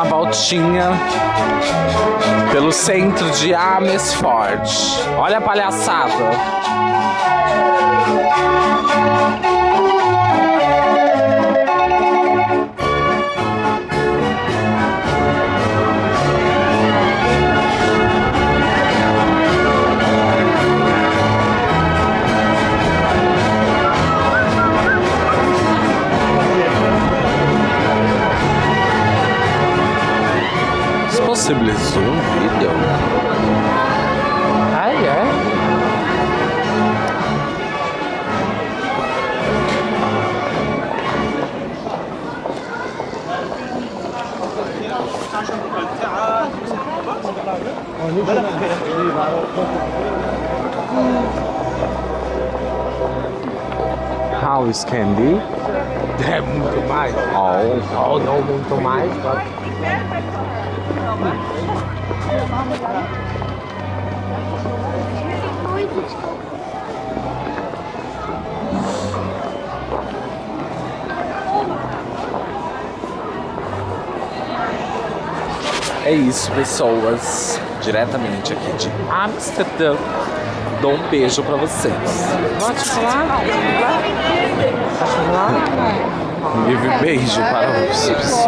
uma voltinha pelo centro de Amersfoort. Olha a palhaçada. It's possibly Zoom video. Ah, é? How is candy? É muito mais. Oh, Oh, não muito mais. tá? É isso, pessoas. Diretamente aqui de Amsterdã. Dou um beijo pra vocês. Pode falar? Pode falar? Um beijo para os